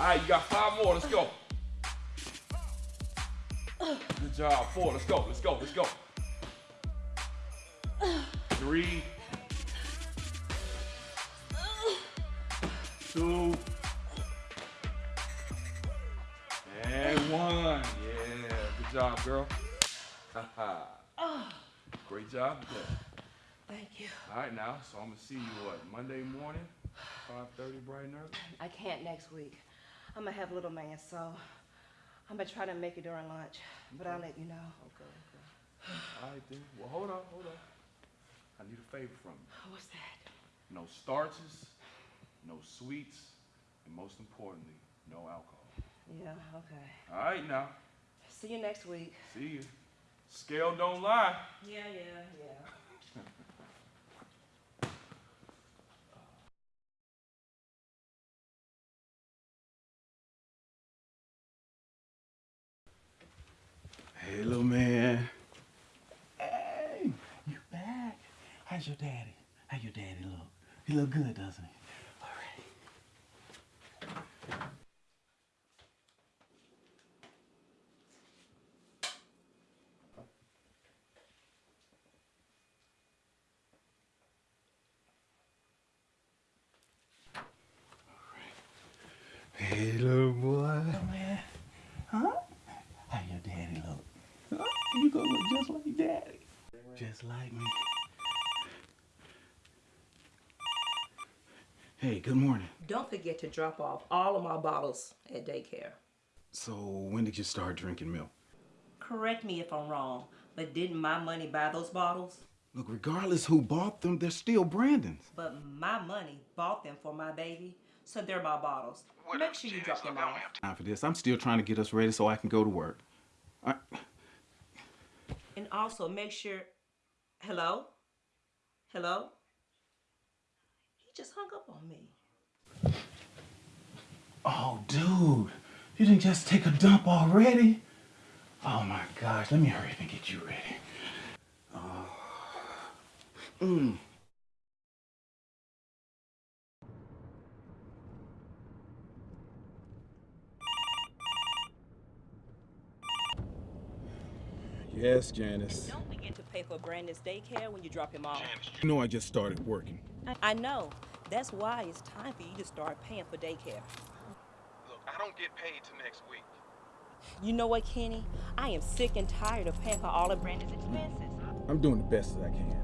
All right, you got five more. Let's go. Good job. Four. Let's go. Let's go. Let's go. Three. Two. And one. Yeah. Good job, girl. Great job. Thank you. All right, now, so I'm gonna see you what Monday morning, 5:30, bright and early. I can't next week. I'm gonna have little man, so I'm gonna try to make it during lunch, but I'll let you know. Okay, okay. All right then. Well, hold on, hold on. I need a favor from you. What's that? No starches, no sweets, and most importantly, no alcohol. Yeah, okay. All right, now. See you next week. See you. Scale don't lie. Yeah, yeah, yeah. Hey, little man. Hey, you back? How's your daddy? How your daddy look? He look good, doesn't he? All right. Hey, little boy. Huh? How your daddy look? Huh? You gonna look just like daddy. Just like me. Hey, good morning. Don't forget to drop off all of my bottles at daycare. So, when did you start drinking milk? Correct me if I'm wrong, but didn't my money buy those bottles? Look, regardless who bought them, they're still Brandon's. But my money bought them for my baby, so they're my bottles. Make sure you drop them off. Time for this. I'm still trying to get us ready so I can go to work. I, And also make sure. Hello? Hello? He just hung up on me. oh, dude, you didn't just take a dump already? Oh my gosh, let me hurry up and get you ready. Oh. Mm. Yes, Janice. Don't forget to pay for Brandon's daycare when you drop him off. You know I just started working. I, I know. That's why it's time for you to start paying for daycare. Look, I don't get paid till next week. You know what, Kenny? I am sick and tired of paying for all of Brandon's expenses. I'm doing the best that I can.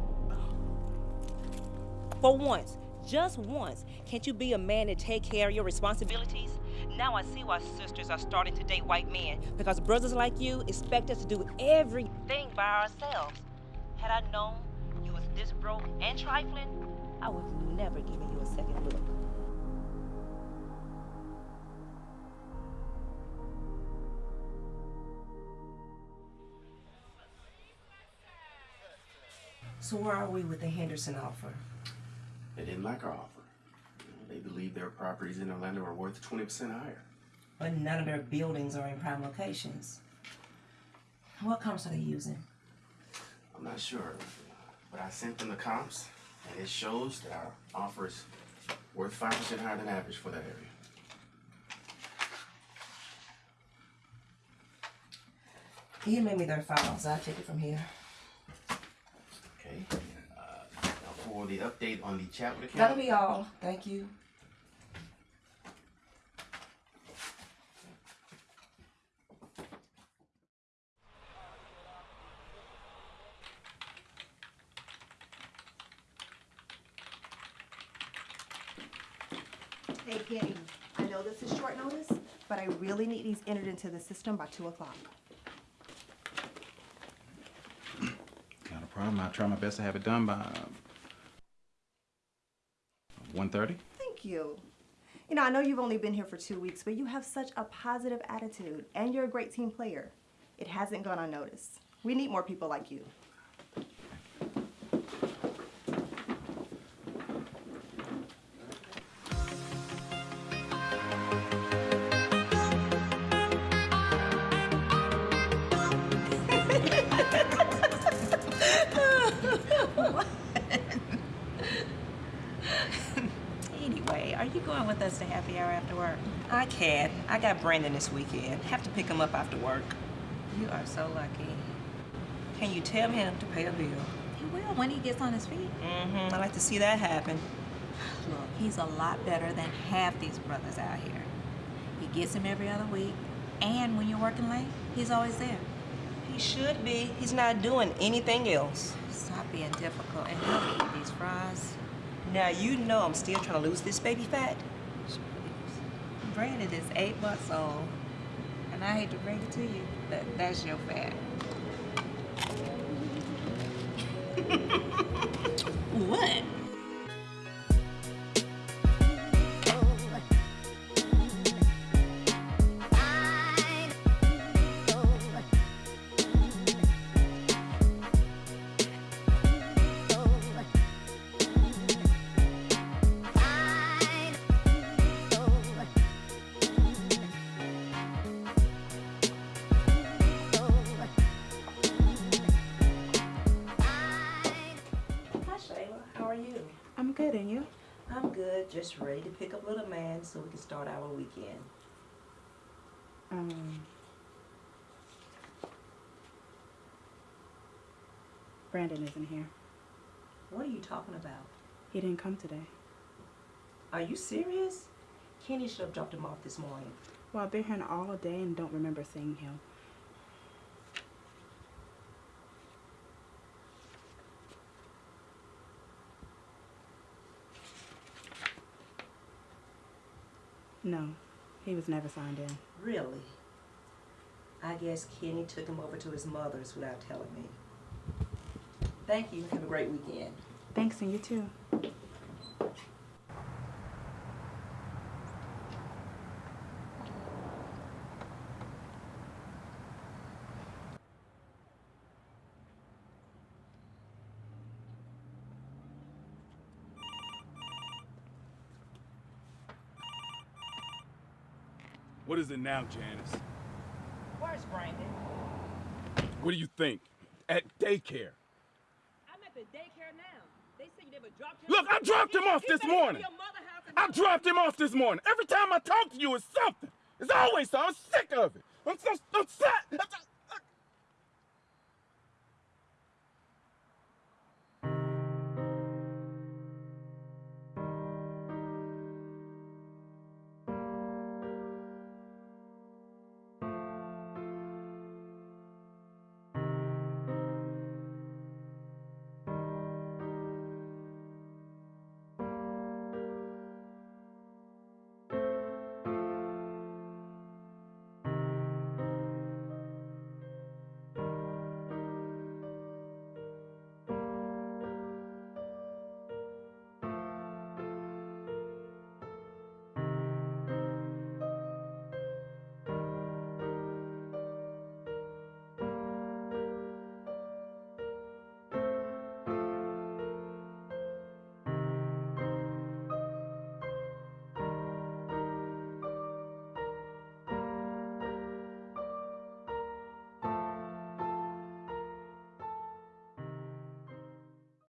For once, just once, can't you be a man and take care of your responsibilities? Now I see why sisters are starting to date white men because brothers like you expect us to do everything by ourselves. Had I known you was this broke and trifling, I would never given you So where are we with the Henderson offer? They didn't like our offer. They believe their properties in Orlando are worth 20% higher. But none of their buildings are in prime locations. What comps are they using? I'm not sure, but I sent them the comps, and it shows that our offer is worth 5% higher than average for that area. He made me their files? I'll take it from here. Okay. Uh, now for the update on the Chapman account. That'll be all. Thank you. Hey Kenny, I know this is short notice, but I really need these entered into the system by two o'clock. Not a problem. I'll try my best to have it done by um, 1.30. Thank you. You know, I know you've only been here for two weeks, but you have such a positive attitude and you're a great team player. It hasn't gone unnoticed. We need more people like you. Are you going with us to happy hour after work? I can't. I got Brandon this weekend. Have to pick him up after work. You are so lucky. Can you tell him to pay a bill? He will when he gets on his feet. Mm-hmm. I like to see that happen. Look, he's a lot better than half these brothers out here. He gets him every other week, and when you're working late, he's always there. He should be. He's not doing anything else. Stop being difficult and help me eat these fries. Now you know I'm still trying to lose this baby fat. Brandon is eight months old, and I hate to bring it to you, but that's your fat. what? Just ready to pick up little man so we can start our weekend. Um, Brandon isn't here. What are you talking about? He didn't come today. Are you serious? Kenny should have dropped him off this morning. Well, I've been here all day and don't remember seeing him. No, he was never signed in. Really? I guess Kenny took him over to his mother's without telling me. Thank you. Have a great weekend. Thanks, and you too. What is it now, Janice? Where's Brandon? What do you think? At daycare. I'm at the daycare now. They say you never dropped him. Look, I dropped him off this morning. I dropped him off this morning. Every time I talk to you, it's something. It's always something. I'm sick of it. I'm so, I'm sad.